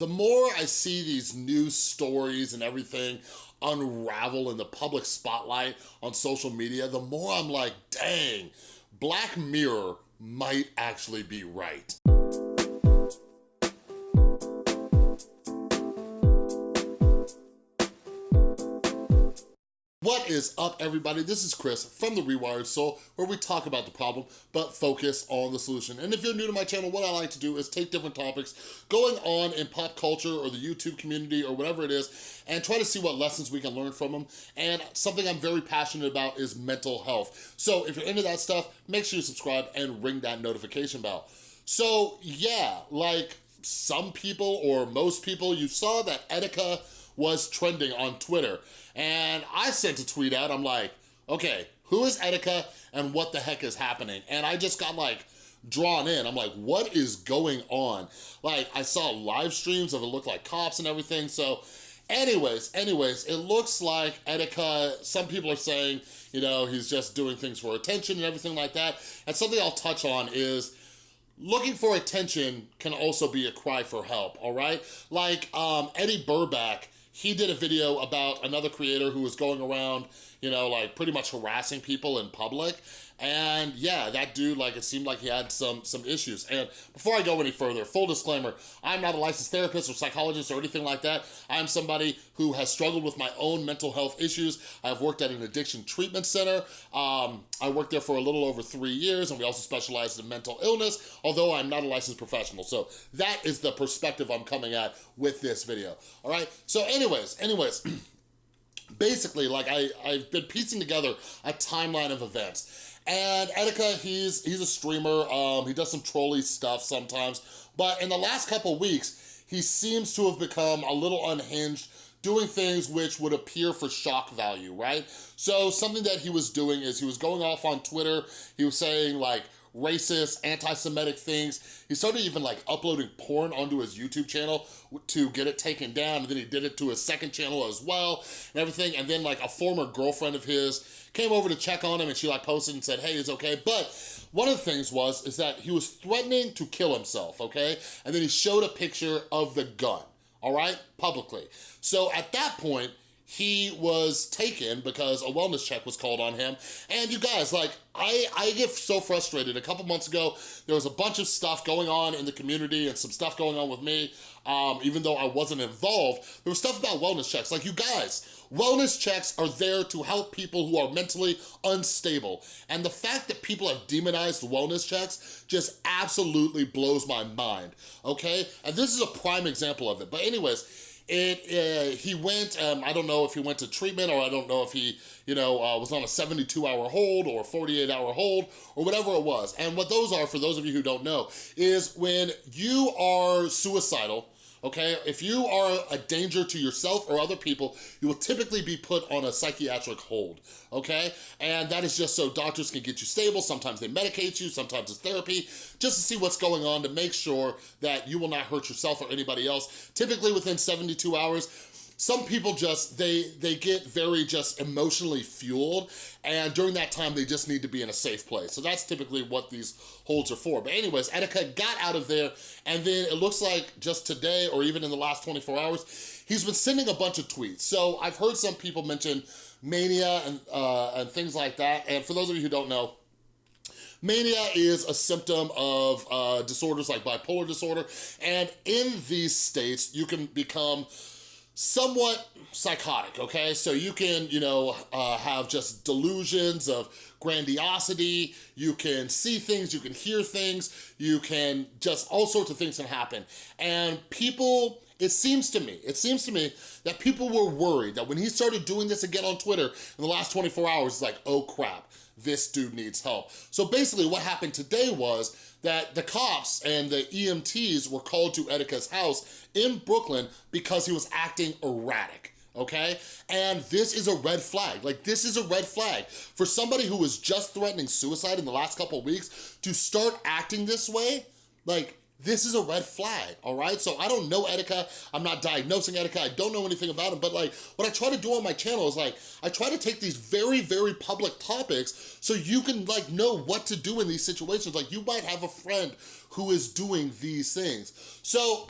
The more I see these news stories and everything unravel in the public spotlight on social media, the more I'm like, dang, Black Mirror might actually be right. Is up, everybody? This is Chris from The Rewired Soul, where we talk about the problem, but focus on the solution. And if you're new to my channel, what I like to do is take different topics going on in pop culture or the YouTube community or whatever it is, and try to see what lessons we can learn from them. And something I'm very passionate about is mental health. So if you're into that stuff, make sure you subscribe and ring that notification bell. So yeah, like some people or most people, you saw that Etika was trending on Twitter. And I sent a tweet out, I'm like, okay, who is Etika and what the heck is happening? And I just got like, drawn in. I'm like, what is going on? Like, I saw live streams of it looked like cops and everything. So anyways, anyways, it looks like Etika, some people are saying, you know, he's just doing things for attention and everything like that. And something I'll touch on is looking for attention can also be a cry for help, all right? Like um, Eddy Burback, he did a video about another creator who was going around, you know, like pretty much harassing people in public. And yeah, that dude, like it seemed like he had some, some issues. And before I go any further, full disclaimer, I'm not a licensed therapist or psychologist or anything like that. I'm somebody who has struggled with my own mental health issues. I've worked at an addiction treatment center. Um, I worked there for a little over three years and we also specialized in mental illness, although I'm not a licensed professional. So that is the perspective I'm coming at with this video, all right? So anyways, anyways, basically, like I, I've been piecing together a timeline of events. And Etika, he's he's a streamer. Um, he does some trolly stuff sometimes. But in the last couple weeks, he seems to have become a little unhinged, doing things which would appear for shock value, right? So something that he was doing is he was going off on Twitter. He was saying like, racist, anti-Semitic things. He started even like uploading porn onto his YouTube channel to get it taken down. And then he did it to his second channel as well and everything. And then like a former girlfriend of his came over to check on him and she like posted and said, hey, it's okay. But one of the things was, is that he was threatening to kill himself, okay? And then he showed a picture of the gun, all right, publicly. So at that point, he was taken because a wellness check was called on him. And you guys, like, I, I get so frustrated. A couple months ago, there was a bunch of stuff going on in the community and some stuff going on with me, um, even though I wasn't involved. There was stuff about wellness checks. Like, you guys, wellness checks are there to help people who are mentally unstable. And the fact that people have demonized wellness checks just absolutely blows my mind, okay? And this is a prime example of it. But anyways, it, uh, he went, um, I don't know if he went to treatment or I don't know if he, you know, uh, was on a 72 hour hold or 48 hour hold or whatever it was. And what those are, for those of you who don't know, is when you are suicidal, okay? If you are a danger to yourself or other people, you will typically be put on a psychiatric hold, okay? And that is just so doctors can get you stable. Sometimes they medicate you, sometimes it's therapy, just to see what's going on to make sure that you will not hurt yourself or anybody else. Typically within 72 hours, some people just, they, they get very just emotionally fueled and during that time they just need to be in a safe place. So that's typically what these holds are for. But anyways, Etika got out of there and then it looks like just today or even in the last 24 hours, he's been sending a bunch of tweets. So I've heard some people mention mania and, uh, and things like that. And for those of you who don't know, Mania is a symptom of uh, disorders like bipolar disorder. And in these states, you can become somewhat psychotic, okay? So you can, you know, uh, have just delusions of grandiosity, you can see things, you can hear things, you can just, all sorts of things can happen. And people, it seems to me, it seems to me that people were worried that when he started doing this again on Twitter in the last 24 hours, it's like, oh crap, this dude needs help. So basically what happened today was that the cops and the EMTs were called to Etika's house in Brooklyn because he was acting erratic okay? And this is a red flag. Like, this is a red flag. For somebody who was just threatening suicide in the last couple weeks to start acting this way, like, this is a red flag, all right? So I don't know Etika, I'm not diagnosing Etika, I don't know anything about him, but like, what I try to do on my channel is like, I try to take these very, very public topics so you can like know what to do in these situations. Like you might have a friend who is doing these things. So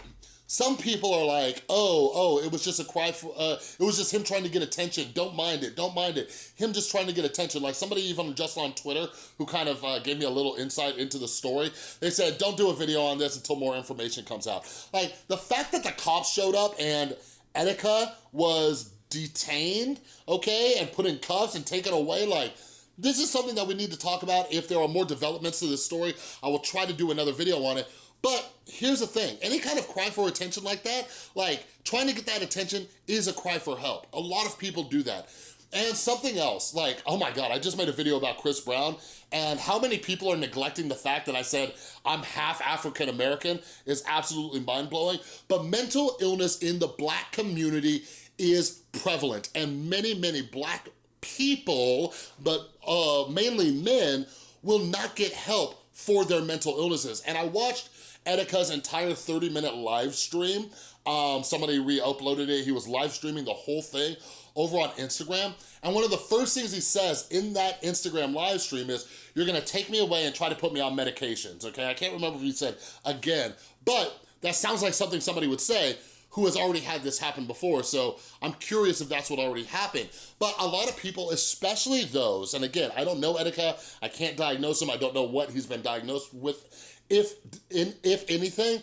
some people are like, oh, oh, it was just a cry for, uh, it was just him trying to get attention. Don't mind it, don't mind it. Him just trying to get attention. Like somebody even just on Twitter who kind of uh, gave me a little insight into the story. They said, don't do a video on this until more information comes out. Like the fact that the cops showed up and Etika was detained, okay, and put in cuffs and taken away, like, this is something that we need to talk about. If there are more developments to this story, I will try to do another video on it. But here's the thing, any kind of cry for attention like that, like trying to get that attention is a cry for help. A lot of people do that. And something else, like, oh my God, I just made a video about Chris Brown and how many people are neglecting the fact that I said I'm half African-American is absolutely mind-blowing. But mental illness in the black community is prevalent and many, many black people, but uh, mainly men, will not get help for their mental illnesses. And I watched Etika's entire 30 minute live stream. Um, somebody re-uploaded it. He was live streaming the whole thing over on Instagram. And one of the first things he says in that Instagram live stream is, you're gonna take me away and try to put me on medications, okay? I can't remember if he said again, but that sounds like something somebody would say who has already had this happen before, so I'm curious if that's what already happened. But a lot of people, especially those, and again, I don't know Etika, I can't diagnose him, I don't know what he's been diagnosed with if, in, if anything,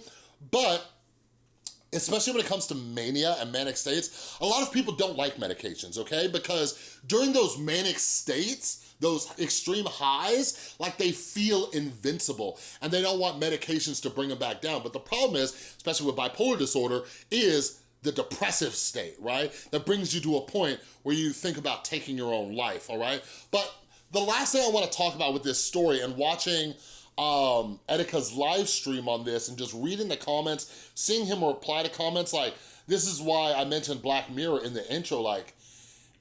but especially when it comes to mania and manic states, a lot of people don't like medications, okay? Because during those manic states, those extreme highs, like they feel invincible and they don't want medications to bring them back down. But the problem is, especially with bipolar disorder, is the depressive state, right? That brings you to a point where you think about taking your own life, all right? But the last thing I wanna talk about with this story and watching um, Etika's live stream on this and just reading the comments, seeing him reply to comments like, this is why I mentioned Black Mirror in the intro, like,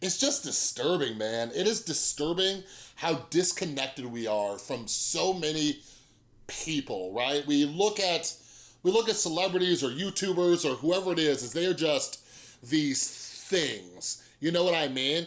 it's just disturbing, man. It is disturbing how disconnected we are from so many people, right? We look at we look at celebrities or YouTubers or whoever it is as they're just these things. You know what I mean?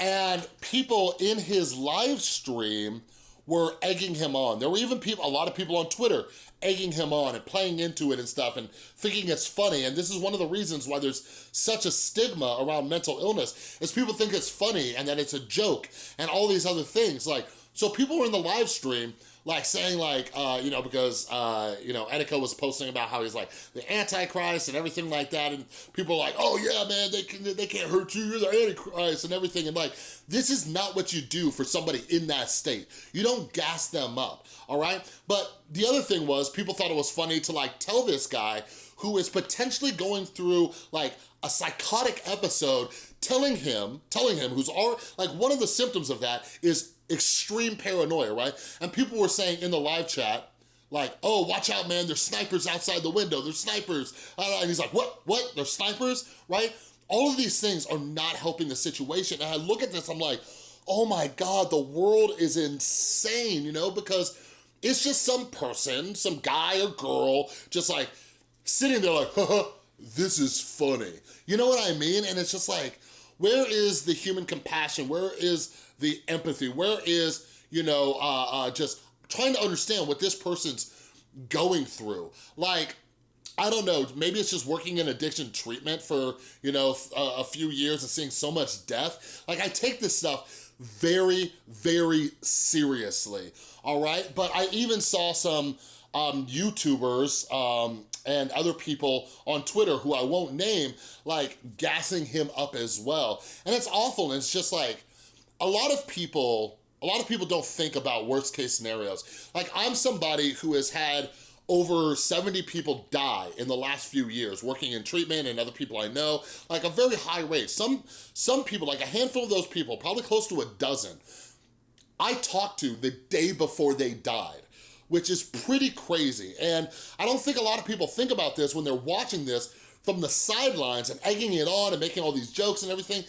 And people in his live stream were egging him on. There were even people, a lot of people on Twitter egging him on and playing into it and stuff and thinking it's funny. And this is one of the reasons why there's such a stigma around mental illness is people think it's funny and that it's a joke and all these other things. Like, so people were in the live stream like saying like, uh, you know, because, uh, you know, Etika was posting about how he's like the Antichrist and everything like that. And people are like, oh yeah, man, they, can, they can't hurt you. You're the Antichrist and everything. And like, this is not what you do for somebody in that state. You don't gas them up, all right? But the other thing was people thought it was funny to like tell this guy who is potentially going through like a psychotic episode telling him, telling him who's all, like one of the symptoms of that is extreme paranoia, right? And people were saying in the live chat, like, oh, watch out, man, there's snipers outside the window, there's snipers. Uh, and he's like, what, what, there's snipers, right? All of these things are not helping the situation. And I look at this, I'm like, oh my God, the world is insane, you know, because it's just some person, some guy or girl, just like sitting there like, this is funny. You know what I mean? And it's just like, where is the human compassion? Where is the empathy? Where is, you know, uh, uh, just trying to understand what this person's going through? Like, I don't know, maybe it's just working in addiction treatment for, you know, a, a few years and seeing so much death. Like, I take this stuff very, very seriously, all right? But I even saw some um, YouTubers um, and other people on Twitter who I won't name, like gassing him up as well. And it's awful, and it's just like, a lot of people, a lot of people don't think about worst case scenarios. Like I'm somebody who has had over 70 people die in the last few years working in treatment and other people I know, like a very high rate. Some, some people, like a handful of those people, probably close to a dozen, I talked to the day before they died which is pretty crazy. And I don't think a lot of people think about this when they're watching this from the sidelines and egging it on and making all these jokes and everything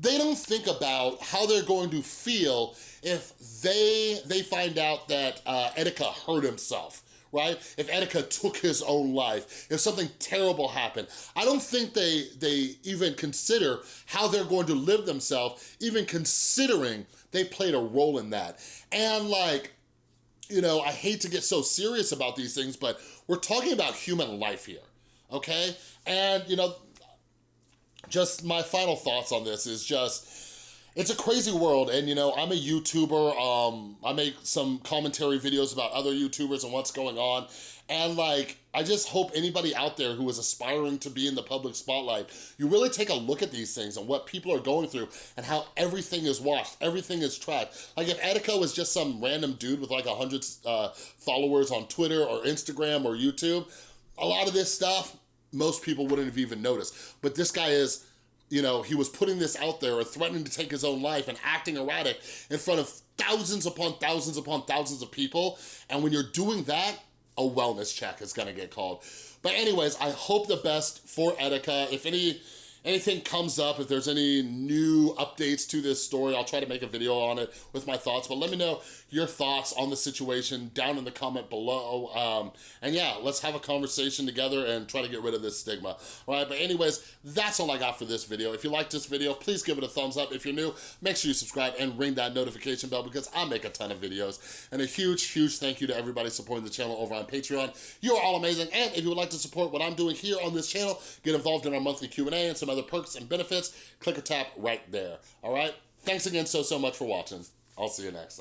they don't think about how they're going to feel if they they find out that uh, Etika hurt himself right? If Etika took his own life, if something terrible happened. I don't think they, they even consider how they're going to live themselves, even considering they played a role in that. And like, you know, I hate to get so serious about these things, but we're talking about human life here okay? And, you know, just my final thoughts on this is just, it's a crazy world and you know i'm a youtuber um i make some commentary videos about other youtubers and what's going on and like i just hope anybody out there who is aspiring to be in the public spotlight you really take a look at these things and what people are going through and how everything is watched everything is tracked. Like if etika was just some random dude with like a hundred uh, followers on twitter or instagram or youtube a lot of this stuff most people wouldn't have even noticed. But this guy is you know, he was putting this out there or threatening to take his own life and acting erratic in front of thousands upon thousands upon thousands of people. And when you're doing that, a wellness check is gonna get called. But anyways, I hope the best for Etika. If any anything comes up, if there's any new updates to this story, I'll try to make a video on it with my thoughts, but let me know your thoughts on the situation down in the comment below. Um, and yeah, let's have a conversation together and try to get rid of this stigma. All right, but anyways, that's all I got for this video. If you like this video, please give it a thumbs up. If you're new, make sure you subscribe and ring that notification bell because I make a ton of videos. And a huge, huge thank you to everybody supporting the channel over on Patreon. You are all amazing. And if you would like to support what I'm doing here on this channel, get involved in our monthly Q&A and some other perks and benefits, click a tap right there. All right? Thanks again so, so much for watching. I'll see you next time.